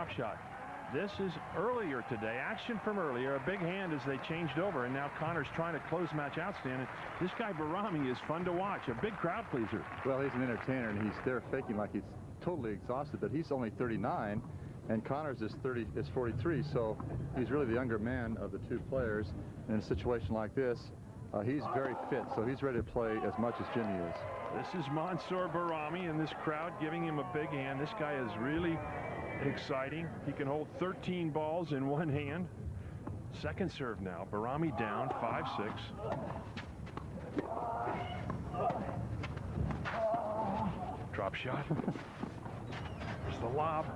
drop shot. This is earlier today. Action from earlier. A big hand as they changed over. And now Connors trying to close match outstanding. This guy Bahrami is fun to watch. A big crowd pleaser. Well, he's an entertainer, and he's there faking like he's totally exhausted. But he's only 39, and Connors is 30 is 43. So he's really the younger man of the two players. And in a situation like this, uh, he's very fit. So he's ready to play as much as Jimmy is. This is Mansour Bahrami, and this crowd giving him a big hand. This guy is really exciting. He can hold 13 balls in one hand. Second serve now. Bahrami down 5-6. Drop shot. There's the lob.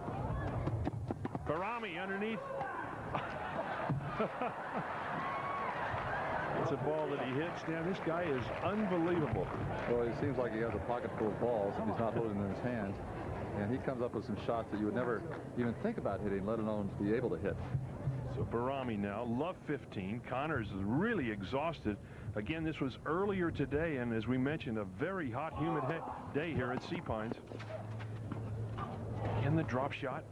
Bahrami underneath. It's a ball that he hits. Now, this guy is unbelievable. Well, it seems like he has a pocket full of balls. And he's not holding them in his hands. And he comes up with some shots that you would never even think about hitting, let alone be able to hit. So Bahrami now, love 15. Connors is really exhausted. Again, this was earlier today, and as we mentioned, a very hot, humid day here at Sea Pines. In the drop shot.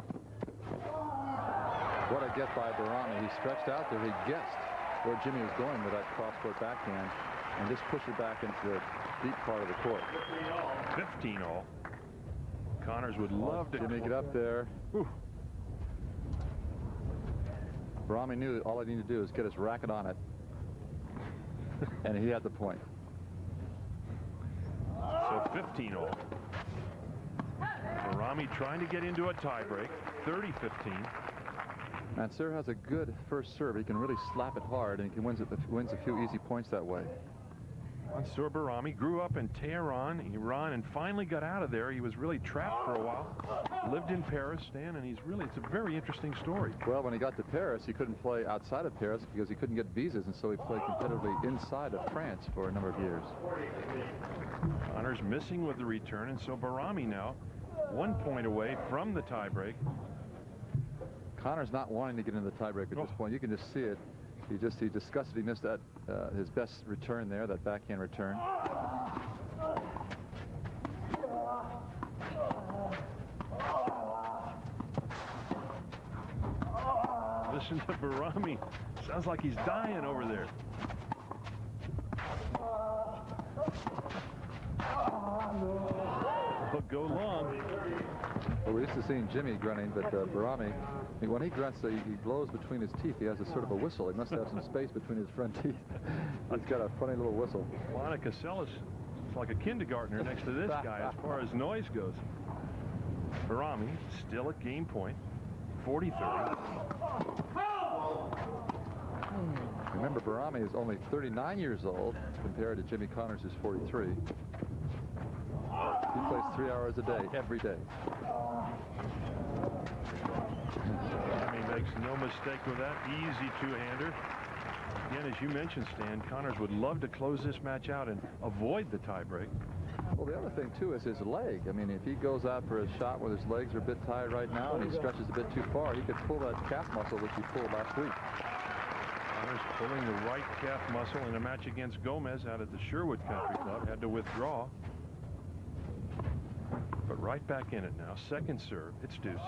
What a get by Bahrami. He stretched out there. He guessed where Jimmy was going with that cross-court backhand and just pushed it back into the deep part of the court. 15 all. Connors would love to make it up there. Whew. Bahrami knew that all I needed to do is get his racket on it. and he had the point. So 15 all. Bahrami trying to get into a tiebreak. 30-15. Mansour has a good first serve. He can really slap it hard, and he can wins, it, wins a few easy points that way. Mansour Bahrami grew up in Tehran, Iran, and finally got out of there. He was really trapped for a while. Lived in Paris, Stan, and he's really, it's a very interesting story. Well, when he got to Paris, he couldn't play outside of Paris because he couldn't get visas, and so he played competitively inside of France for a number of years. Connors missing with the return, and so Bahrami now one point away from the tiebreak. Connors not wanting to get into the tiebreak at oh. this point. You can just see it. He just he disgusted. He missed that uh, his best return there, that backhand return. Listen to Bahrami. Sounds like he's dying over there. Go long. Well, we're used to seeing Jimmy grunting, but uh, Bahrami when he grunts, he, he blows between his teeth. He has a sort of a whistle. He must have some space between his front teeth. He's got a funny little whistle. Monica Seles is like a kindergartner next to this guy as far as noise goes. Bahrami still at game point, 40-30. Remember, Bahrami is only 39 years old compared to Jimmy Connors, who's 43. He plays three hours a day, every day. He makes no mistake with that. Easy two-hander. Again, as you mentioned, Stan, Connors would love to close this match out and avoid the tiebreak. Well, the other thing, too, is his leg. I mean, if he goes out for a shot where his legs are a bit tired right now and he stretches a bit too far, he could pull that calf muscle, which he pulled last week. Connors pulling the right calf muscle in a match against Gomez out at the Sherwood Country Club. Had to withdraw. But right back in it now. Second serve. It's deuce.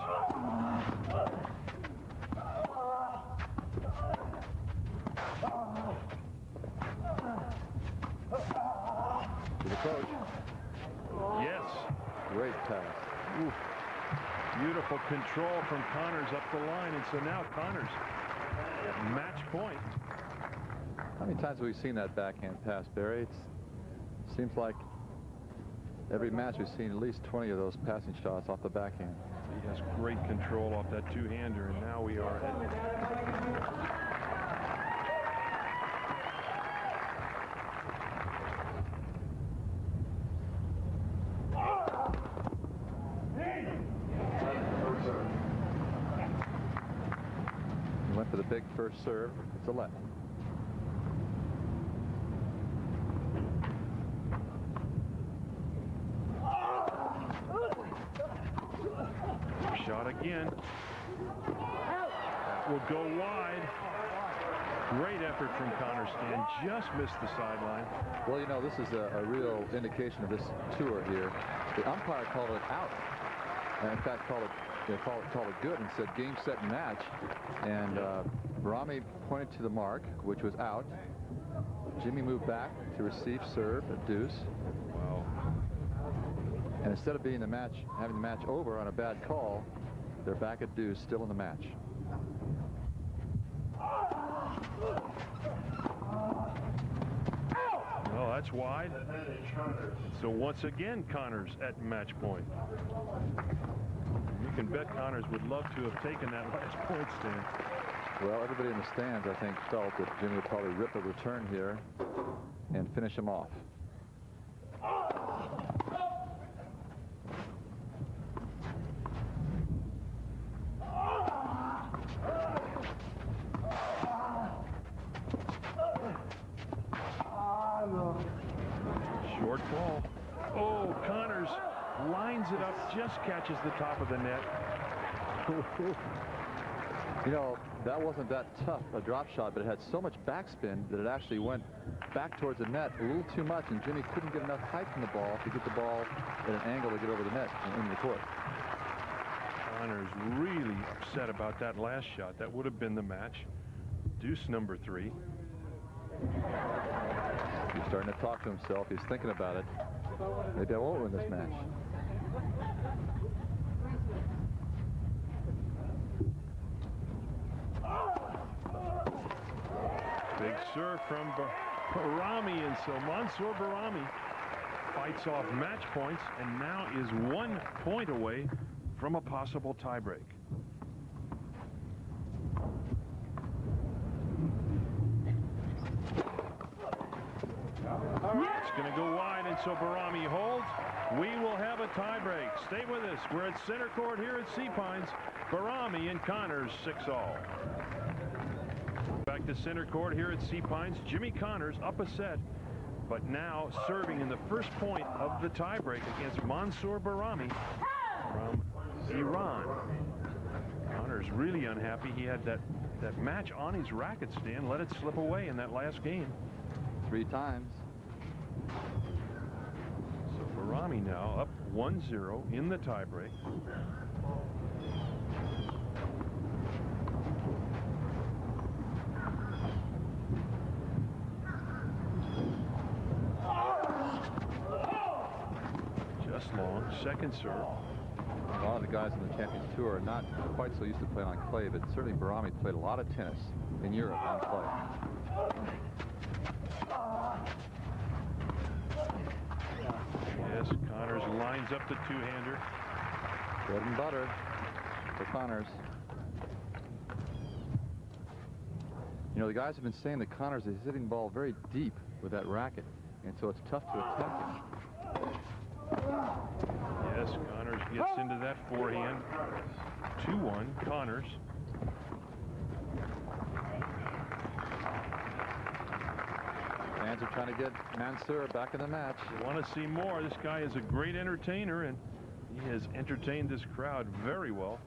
To the coach. Yes. Great pass. Ooh. Beautiful control from Connors up the line. And so now Connors at match point. How many times have we seen that backhand pass, Barry? It seems like every match we've seen at least 20 of those passing shots off the backhand. He has great control off that two-hander, and now we are at went for the big first serve. It's a left. Shot again. That will go wide. Great effort from Connor Stan. Just missed the sideline. Well, you know, this is a, a real indication of this tour here. The umpire called it out. And in fact, called it called, called it good and said game, set, and match. And uh, Bahrami pointed to the mark, which was out. Jimmy moved back to receive serve at deuce. Wow. And instead of being the match, having the match over on a bad call, they're back at deuce, still in the match. Well, that's wide. So once again, Connors at match point. You can bet Connors would love to have taken that last point stand. Well, everybody in the stands, I think, felt that Jimmy would probably rip a return here and finish him off. Short ball. Oh, Connors lines it up, just catches the top of the net. You know, that wasn't that tough a drop shot, but it had so much backspin that it actually went back towards the net a little too much, and Jimmy couldn't get enough height from the ball to get the ball at an angle to get over the net and into the court. Connors really upset about that last shot. That would have been the match. Deuce number three. He's starting to talk to himself. He's thinking about it. Maybe I won't win this match. Big serve from Bar Bahrami, and so Mansour Bahrami fights off match points and now is one point away from a possible tiebreak. It's going to go wide, and so Bahrami holds. We will have a tiebreak. Stay with us. We're at center court here at Sea Pines. Bahrami and Connors, 6 all. Back to center court here at Sea Pines. Jimmy Connors up a set, but now serving in the first point of the tiebreak against Mansour Bahrami from Iran. Connors really unhappy. He had that, that match on his racket stand, let it slip away in that last game. Three times. Bahrami now up 1-0 in the tiebreak. Just long, second serve. A lot of the guys on the Champions Tour are not quite so used to playing on clay, but certainly Bahrami played a lot of tennis in Europe on clay. Yes, Connors lines up the two-hander. Bread and butter for Connors. You know, the guys have been saying that Connors is hitting the ball very deep with that racket, and so it's tough to attack him. Yes, Connors gets into that forehand. 2-1, Connors. Fans are trying to get Mansour back in the match. You want to see more. This guy is a great entertainer, and he has entertained this crowd very well.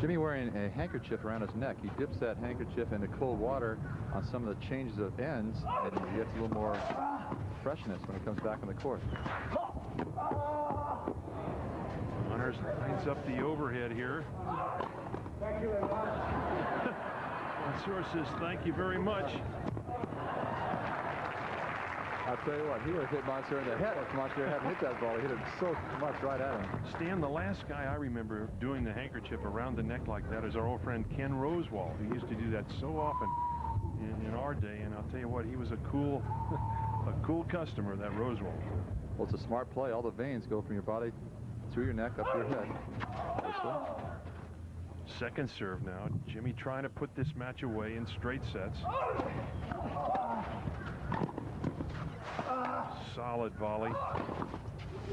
Jimmy wearing a handkerchief around his neck. He dips that handkerchief into cold water on some of the changes of ends, and he gets a little more freshness when he comes back on the court. Connors lines up the overhead here. Says thank you very much. I'll tell you what, he would have hit Mansour in the head if Mansour hadn't hit that ball. He hit it so much right at him. Stan, the last guy I remember doing the handkerchief around the neck like that is our old friend Ken Rosewall, who used to do that so often in, in our day. And I'll tell you what, he was a cool, a cool customer, that Rosewall. Well, it's a smart play. All the veins go from your body through your neck up to your head. Second serve now. Jimmy trying to put this match away in straight sets. Solid volley.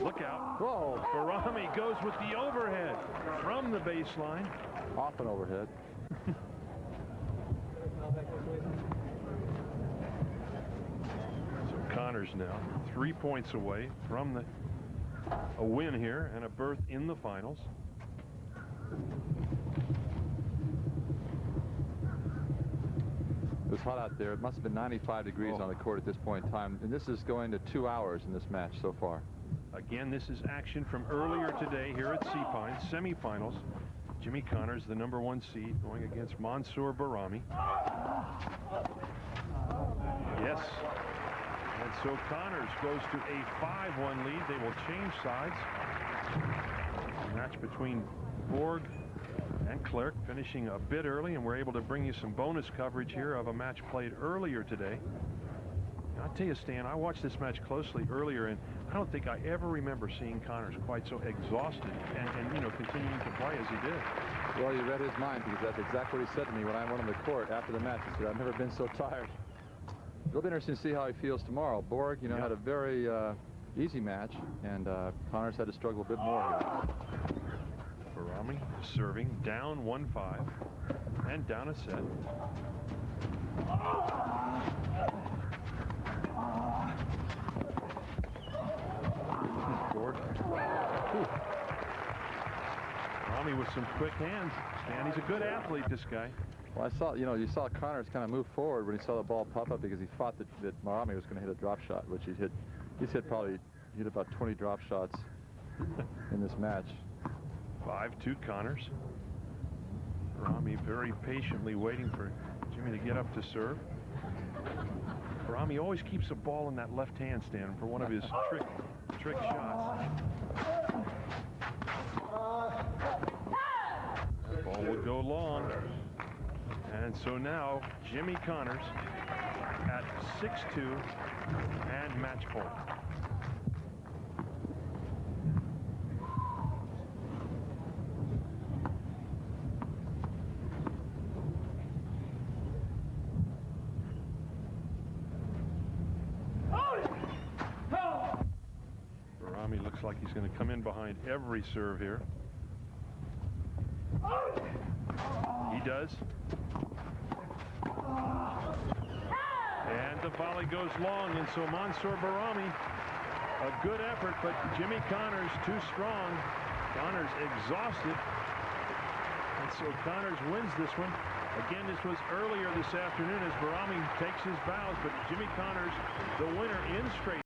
Look out. Whoa, Bahrami goes with the overhead from the baseline. off and overhead. So Connors now three points away from the a win here and a berth in the finals. Was hot out there. It must have been 95 degrees Oh. on the court at this point in time. And this is going to two hours in this match so far. Again, this is action from earlier today here at Sea Pines, semifinals. Jimmy Connors, the number one seed, going against Mansour Bahrami. Yes. And so Connors goes to a 5-1 lead. They will change sides. Match between Borg Clerc finishing a bit early, and we're able to bring you some bonus coverage here of a match played earlier today. I'll tell you, Stan, I watched this match closely earlier, and I don't think I ever remember seeing Connors quite so exhausted and, and, you know, continuing to play as he did. Well, you read his mind because that's exactly what he said to me when I went on the court after the match. He said, I've never been so tired. It'll be interesting to see how he feels tomorrow. Borg, you know, Yeah. had a very uh, easy match, and uh, Connors had to struggle a bit more here. Bahrami serving down 1-5 and down a set. Whew. Bahrami with some quick hands. Stan, he's a good athlete, this guy. Well, I saw, you know, you saw Connors kind of move forward when he saw the ball pop up because he thought that, that Bahrami was going to hit a drop shot, which he hit. He's hit probably hit about 20 drop shots in this match. 5-2 Connors. Rami very patiently waiting for Jimmy to get up to serve. Rami always keeps a ball in that left hand stand for one of his trick trick shots. That ball would go long. And so now Jimmy Connors at 6-2 and match point. Bahrami looks like behind every serve here. He does. And the volley goes long, and so Mansour Bahrami, a good effort, but Jimmy Connors too strong. Connors exhausted. And so Connors wins this one. Again, this was earlier this afternoon as Bahrami takes his bows, but Jimmy Connors, the winner in straight.